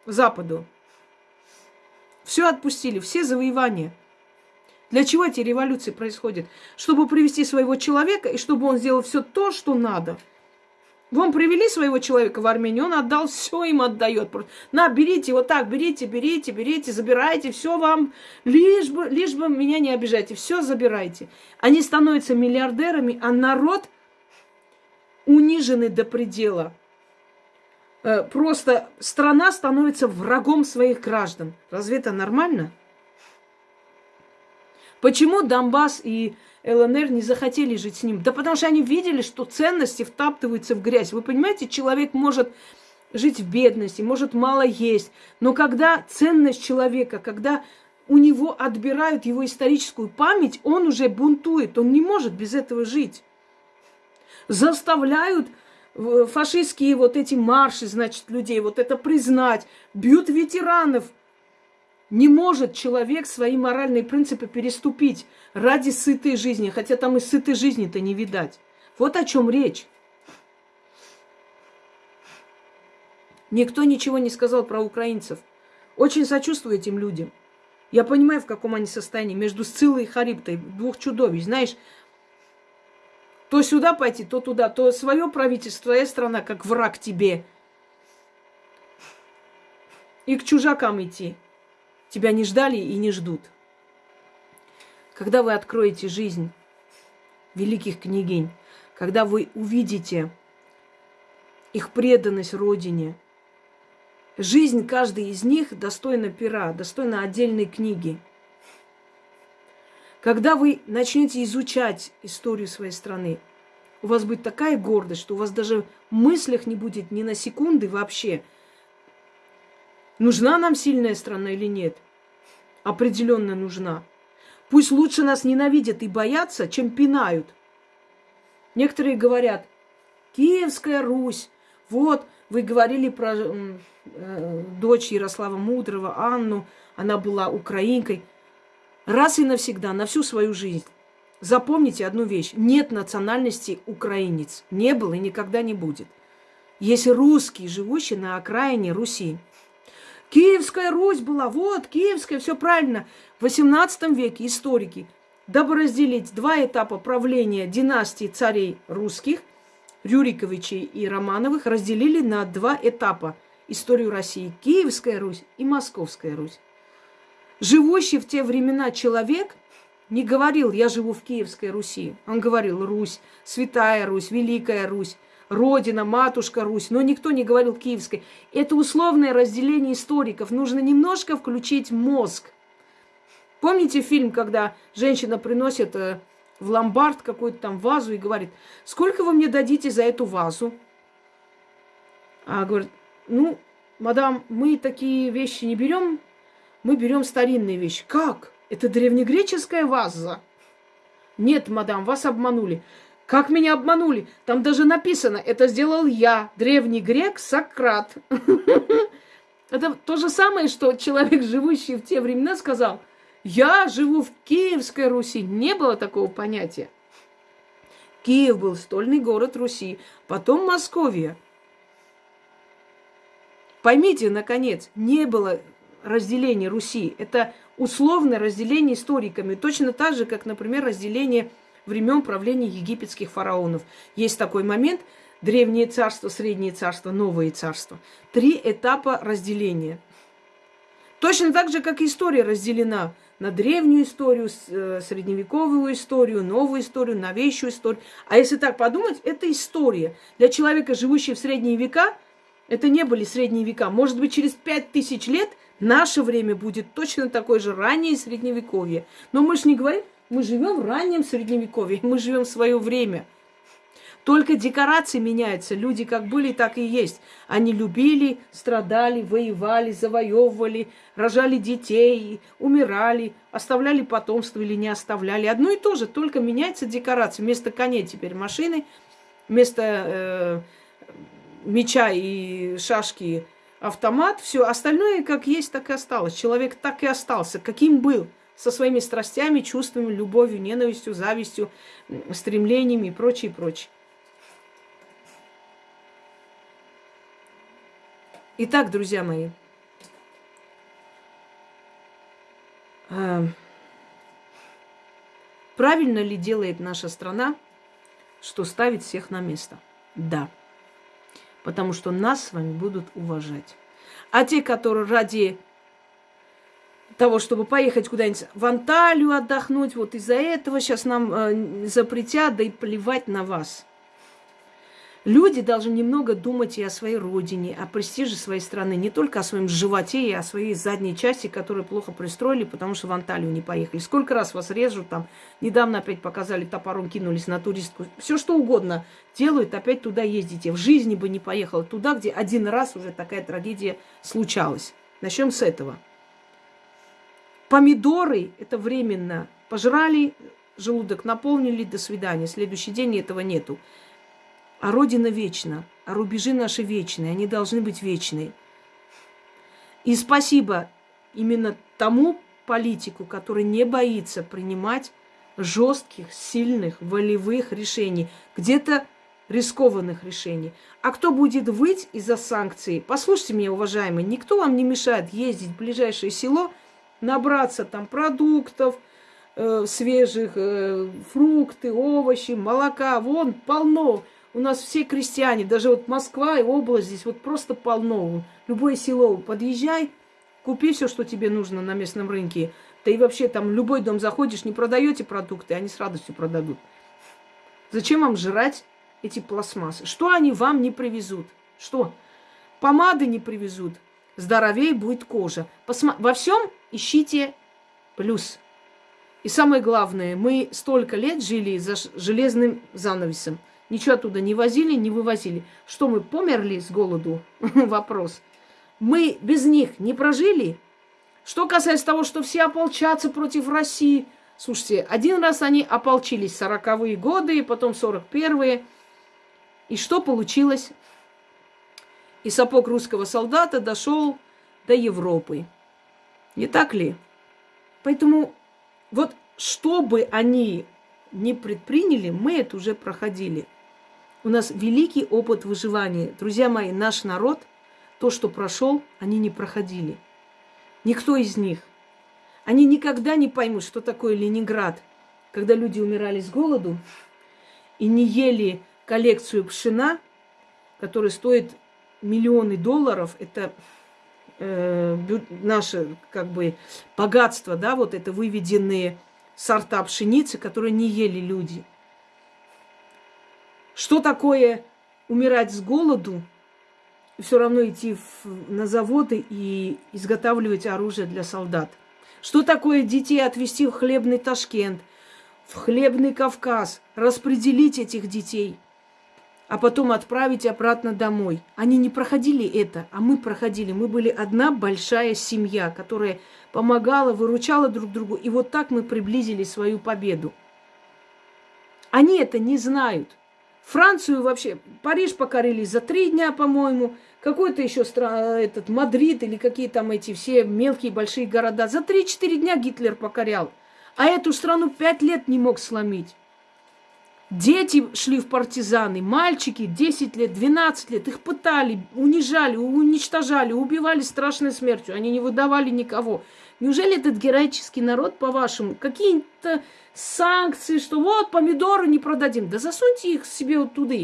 S1: Западу. Все отпустили, все завоевания. Для чего эти революции происходят? Чтобы привести своего человека и чтобы он сделал все то, что надо. Вам привели своего человека в Армению, он отдал, все им отдает. На, берите, вот так, берите, берите, берите, забирайте, все вам, лишь бы, лишь бы меня не обижайте, все забирайте. Они становятся миллиардерами, а народ униженный до предела. Э, просто страна становится врагом своих граждан. Разве это нормально? Почему Донбасс и ЛНР не захотели жить с ним? Да потому что они видели, что ценности втаптываются в грязь. Вы понимаете, человек может жить в бедности, может мало есть, но когда ценность человека, когда у него отбирают его историческую память, он уже бунтует, он не может без этого жить. Заставляют э, фашистские вот эти марши, значит, людей вот это признать, бьют ветеранов – не может человек свои моральные принципы переступить ради сытой жизни, хотя там и сытой жизни-то не видать. Вот о чем речь. Никто ничего не сказал про украинцев. Очень сочувствую этим людям. Я понимаю, в каком они состоянии. Между Сцилой и Харибтой, двух чудовищ. Знаешь, то сюда пойти, то туда, то свое правительство, твоя страна, как враг тебе. И к чужакам идти. Тебя не ждали и не ждут. Когда вы откроете жизнь великих княгинь, когда вы увидите их преданность Родине, жизнь каждой из них достойна пера, достойна отдельной книги. Когда вы начнете изучать историю своей страны, у вас будет такая гордость, что у вас даже в мыслях не будет ни на секунды вообще, нужна нам сильная страна или нет определенно нужна. Пусть лучше нас ненавидят и боятся, чем пинают. Некоторые говорят, Киевская Русь, вот, вы говорили про э, дочь Ярослава Мудрого, Анну, она была украинкой. Раз и навсегда, на всю свою жизнь. Запомните одну вещь. Нет национальности украинец. Не было и никогда не будет. Есть русский, живущий на окраине Руси. Киевская Русь была, вот, Киевская, все правильно. В XVIII веке историки, дабы разделить два этапа правления династии царей русских, Рюриковичей и Романовых, разделили на два этапа историю России. Киевская Русь и Московская Русь. Живущий в те времена человек не говорил, я живу в Киевской Руси. Он говорил Русь, Святая Русь, Великая Русь. Родина, матушка Русь, но никто не говорил Киевской. Это условное разделение историков. Нужно немножко включить мозг. Помните фильм, когда женщина приносит э, в ломбард какую-то там вазу и говорит, сколько вы мне дадите за эту вазу? А говорит, ну, мадам, мы такие вещи не берем, мы берем старинные вещи. Как? Это древнегреческая ваза? Нет, мадам, вас обманули. Как меня обманули? Там даже написано, это сделал я, древний грек Сократ. (laughs) Это то же самое, что человек, живущий в те времена, сказал, я живу в Киевской Руси. Не было такого понятия. Киев был стольный город Руси, потом Московия. Поймите, наконец, не было разделения Руси. Это условное разделение историками. Точно так же, как, например, разделение времен правления египетских фараонов. Есть такой момент – Древнее царство, Среднее царство, Новое царство. Три этапа разделения. Точно так же, как история разделена на древнюю историю, э, средневековую историю, новую историю, новейшую историю. А если так подумать, это история. Для человека, живущего в средние века, это не были средние века. Может быть, через пять тысяч лет наше время будет точно такое же раннее средневековье. Но мы же не говорим, мы живем в раннем средневековье, мы живем в свое время. Только декорации меняются. Люди как были, так и есть. Они любили, страдали, воевали, завоевывали, рожали детей, умирали, оставляли потомство или не оставляли. Одно и то же, только меняется декорация. Вместо коней теперь машины, вместо э, меча и шашки автомат. Все остальное как есть, так и осталось. Человек так и остался, каким был со своими страстями, чувствами, любовью, ненавистью, завистью, стремлениями и прочее, прочее. Итак, друзья мои, Правильно ли делает наша страна, что ставит всех на место? Да. Потому что нас с вами будут уважать. А те, которые ради того, чтобы поехать куда-нибудь в Анталию отдохнуть, вот из-за этого сейчас нам э, запретят, да и плевать на вас. Люди должны немного думать и о своей родине, о престиже своей страны, не только о своем животе и о своей задней части, которую плохо пристроили, потому что в Анталию не поехали. Сколько раз вас режут там, недавно опять показали, топором кинулись на туристку. Все что угодно делают, опять туда ездите. В жизни бы не поехал туда, где один раз уже такая трагедия случалась. Начнем с этого. Помидоры – это временно. Пожрали, желудок наполнили, до свидания. Следующий день этого нету. А Родина вечна, а рубежи наши вечные, они должны быть вечные. И спасибо именно тому политику, который не боится принимать жестких, сильных, волевых решений, где-то рискованных решений. А кто будет выть из-за санкций? Послушайте меня, уважаемые, никто вам не мешает ездить в ближайшее село, набраться там продуктов, э, свежих, э, фрукты, овощи, молока. Вон полно у нас все крестьяне, даже вот Москва и область здесь вот просто полно. Любое село подъезжай, купи все, что тебе нужно на местном рынке. Да и вообще там любой дом заходишь, не продаете продукты, они с радостью продадут. Зачем вам жрать эти пластмассы? Что они вам не привезут? Что? Помады не привезут. Здоровее будет кожа. Посма... Во всем ищите плюс. И самое главное, мы столько лет жили за железным занавесом. Ничего оттуда не возили, не вывозили. Что мы померли с голоду? (laughs) Вопрос. Мы без них не прожили? Что касается того, что все ополчатся против России. Слушайте, один раз они ополчились в 40-е годы, потом 41-е. И что получилось? И сапог русского солдата дошел до Европы. Не так ли? Поэтому вот что бы они не предприняли, мы это уже проходили. У нас великий опыт выживания. Друзья мои, наш народ, то, что прошел, они не проходили. Никто из них. Они никогда не поймут, что такое Ленинград, когда люди умирали с голоду и не ели коллекцию пшена, которая стоит миллионы долларов. Это э, наше как бы богатство, да, вот это выведенные сорта пшеницы, которые не ели люди – что такое умирать с голоду и все равно идти в, на заводы и изготавливать оружие для солдат? Что такое детей отвезти в хлебный Ташкент, в хлебный Кавказ, распределить этих детей, а потом отправить обратно домой? Они не проходили это, а мы проходили. Мы были одна большая семья, которая помогала, выручала друг другу. И вот так мы приблизили свою победу. Они это не знают – Францию вообще, Париж покорили за три дня, по-моему. Какой-то еще стран, этот Мадрид или какие там эти все мелкие большие города. За три-четыре дня Гитлер покорял. А эту страну пять лет не мог сломить. Дети шли в партизаны, мальчики 10 лет, 12 лет, их пытали, унижали, уничтожали, убивали страшной смертью. Они не выдавали никого. Неужели этот героический народ, по-вашему, какие-то санкции, что вот помидоры не продадим? Да засуньте их себе вот туда.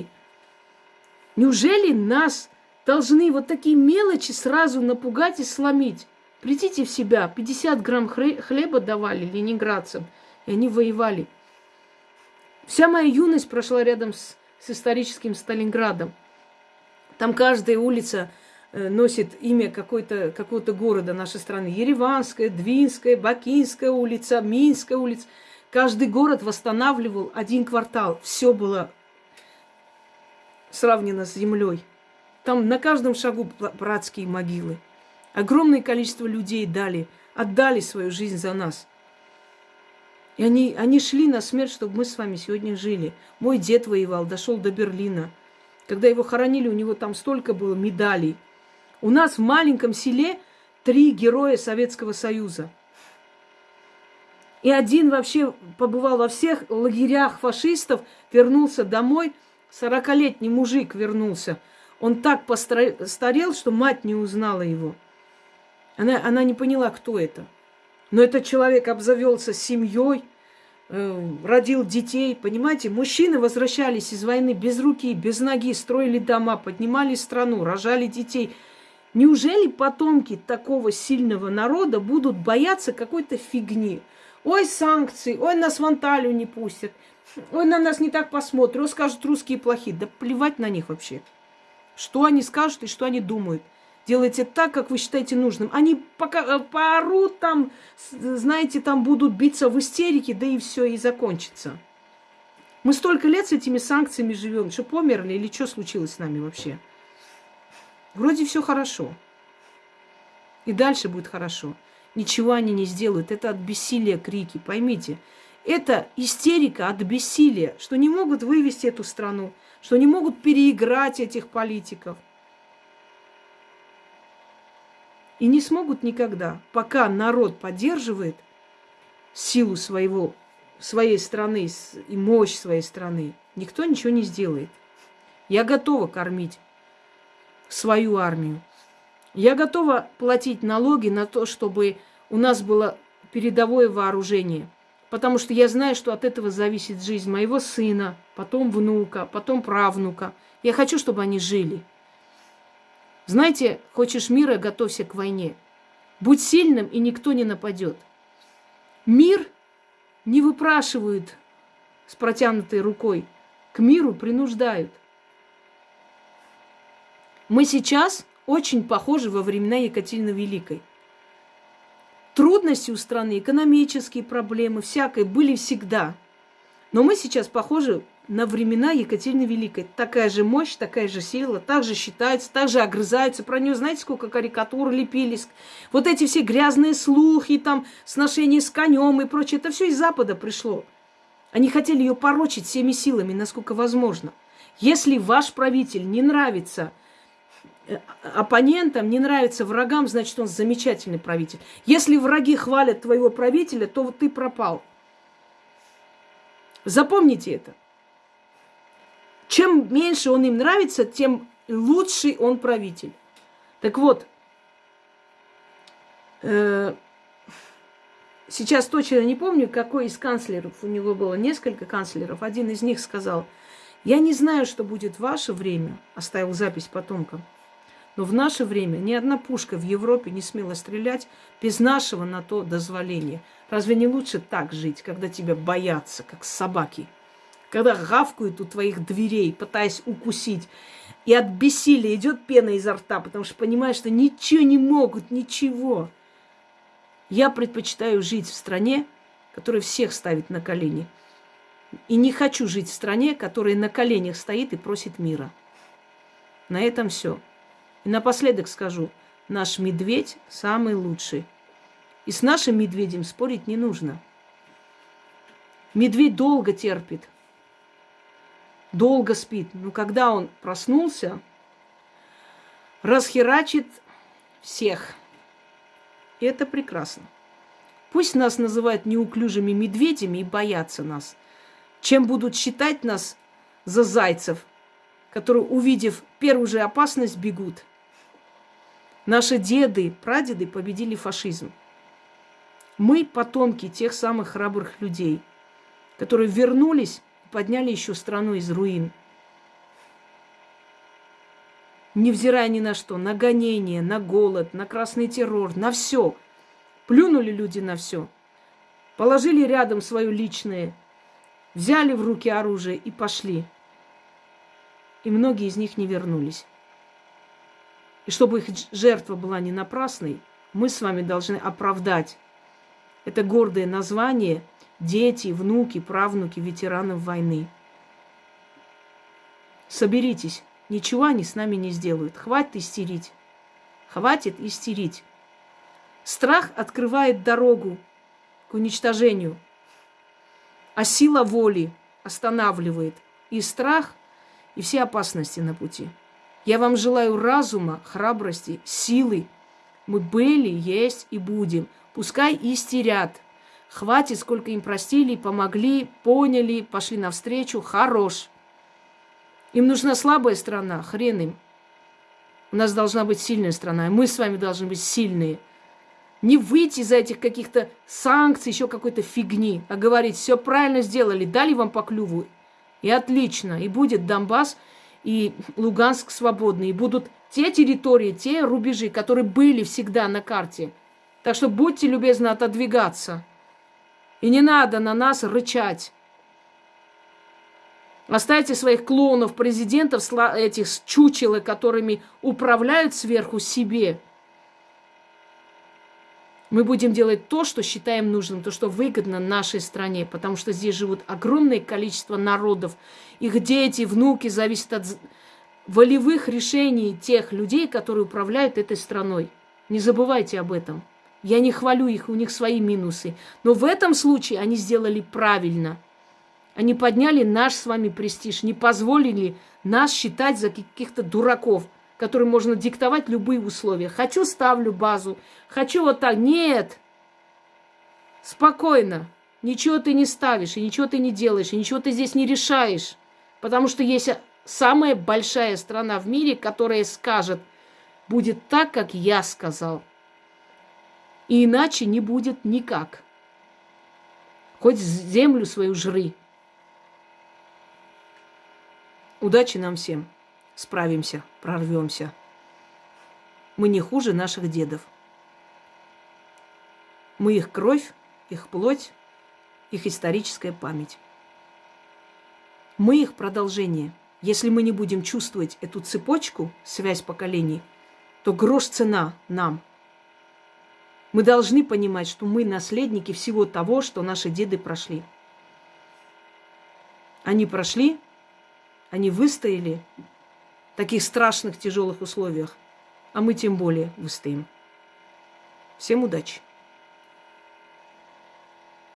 S1: Неужели нас должны вот такие мелочи сразу напугать и сломить? Придите в себя. 50 грамм хлеба давали ленинградцам, и они воевали. Вся моя юность прошла рядом с, с историческим Сталинградом. Там каждая улица Э, носит имя какой-то, какого-то города нашей страны. Ереванская, Двинская, Бакинская улица, Минская улица. Каждый город восстанавливал один квартал. Все было сравнено с землей. Там на каждом шагу братские могилы. Огромное количество людей дали, отдали свою жизнь за нас. И они, они шли на смерть, чтобы мы с вами сегодня жили. Мой дед воевал, дошел до Берлина. Когда его хоронили, у него там столько было медалей – у нас в маленьком селе три героя Советского Союза. И один вообще побывал во всех лагерях фашистов, вернулся домой, сорокалетний мужик вернулся. Он так постарел, что мать не узнала его. Она, она не поняла, кто это. Но этот человек обзавелся семьей, родил детей, понимаете? Мужчины возвращались из войны без руки, без ноги, строили дома, поднимали страну, рожали детей. Неужели потомки такого сильного народа будут бояться какой-то фигни? Ой, санкции, ой, нас в Анталию не пустят, ой, на нас не так посмотрят, скажут, русские плохие. Да плевать на них вообще. Что они скажут и что они думают. Делайте так, как вы считаете нужным. Они пока э, поорут там, знаете, там будут биться в истерике, да и все, и закончится. Мы столько лет с этими санкциями живем, что померли или что случилось с нами вообще? Вроде все хорошо. И дальше будет хорошо. Ничего они не сделают. Это от бессилия крики, поймите. Это истерика от бессилия, что не могут вывести эту страну, что не могут переиграть этих политиков. И не смогут никогда, пока народ поддерживает силу своего, своей страны и мощь своей страны, никто ничего не сделает. Я готова кормить свою армию. Я готова платить налоги на то, чтобы у нас было передовое вооружение – потому что я знаю, что от этого зависит жизнь моего сына, потом внука, потом правнука. Я хочу, чтобы они жили. Знаете, хочешь мира, готовься к войне. Будь сильным, и никто не нападет. Мир не выпрашивают с протянутой рукой. К миру принуждают. Мы сейчас очень похожи во времена Екатерины Великой. Трудности у страны, экономические проблемы, всякое были всегда. Но мы сейчас похожи на времена Екатерины Великой. Такая же мощь, такая же сила, так же считается, так же огрызаются. Про нее знаете, сколько карикатур лепились? Вот эти все грязные слухи, там, сношения с конем и прочее, это все из Запада пришло. Они хотели ее порочить всеми силами, насколько возможно. Если ваш правитель не нравится Э, оппонентам, не нравится врагам, значит, он замечательный правитель. Если враги хвалят твоего правителя, то ты пропал. Запомните это. Чем меньше он им нравится, тем лучший он правитель. Так вот, э, сейчас точно не помню, какой из канцлеров, у него было несколько канцлеров, один из них сказал, я не знаю, что будет в ваше время, оставил запись потомкам, но в наше время ни одна пушка в Европе не смела стрелять без нашего на то дозволения. Разве не лучше так жить, когда тебя боятся, как собаки? Когда гавкают у твоих дверей, пытаясь укусить, и от бессилия идет пена изо рта, потому что понимаешь, что ничего не могут, ничего. Я предпочитаю жить в стране, которая всех ставит на колени. И не хочу жить в стране, которая на коленях стоит и просит мира. На этом все. И напоследок скажу, наш медведь самый лучший. И с нашим медведем спорить не нужно. Медведь долго терпит, долго спит. Но когда он проснулся, расхерачит всех. И это прекрасно. Пусть нас называют неуклюжими медведями и боятся нас. Чем будут считать нас за зайцев, которые, увидев первую же опасность, бегут – Наши деды, прадеды победили фашизм. Мы потомки тех самых храбрых людей, которые вернулись подняли еще страну из руин. Невзирая ни на что, на гонение, на голод, на красный террор, на все. Плюнули люди на все. Положили рядом свое личное, взяли в руки оружие и пошли. И многие из них не вернулись. И чтобы их жертва была не напрасной, мы с вами должны оправдать это гордое название дети, внуки, правнуки ветеранов войны. Соберитесь, ничего они с нами не сделают. Хватит истерить. Хватит истерить. Страх открывает дорогу к уничтожению, а сила воли останавливает и страх, и все опасности на пути. Я вам желаю разума, храбрости, силы. Мы были, есть и будем. Пускай истерят. Хватит, сколько им простили, помогли, поняли, пошли навстречу. Хорош. Им нужна слабая страна, хрен им. У нас должна быть сильная страна, и мы с вами должны быть сильные. Не выйти из этих каких-то санкций, еще какой-то фигни, а говорить, все правильно сделали, дали вам по клюву. И отлично. И будет Донбасс и Луганск свободны. И будут те территории, те рубежи, которые были всегда на карте. Так что будьте любезны отодвигаться. И не надо на нас рычать. Оставьте своих клоунов, президентов, этих чучелы, которыми управляют сверху себе. Мы будем делать то, что считаем нужным, то, что выгодно нашей стране, потому что здесь живут огромное количество народов. Их дети, внуки зависят от волевых решений тех людей, которые управляют этой страной. Не забывайте об этом. Я не хвалю их, у них свои минусы. Но в этом случае они сделали правильно – они подняли наш с вами престиж, не позволили нас считать за каких-то дураков, которым можно диктовать любые условия. Хочу ставлю базу, хочу вот так. Нет! Спокойно. Ничего ты не ставишь, и ничего ты не делаешь, и ничего ты здесь не решаешь. Потому что есть самая большая страна в мире, которая скажет, будет так, как я сказал. И иначе не будет никак. Хоть землю свою жри. Удачи нам всем. Справимся, прорвемся. Мы не хуже наших дедов. Мы их кровь, их плоть, их историческая память. Мы их продолжение. Если мы не будем чувствовать эту цепочку, связь поколений, то грош цена нам. Мы должны понимать, что мы наследники всего того, что наши деды прошли. Они прошли, они выстояли в таких страшных, тяжелых условиях, а мы тем более выстоим. Всем удачи!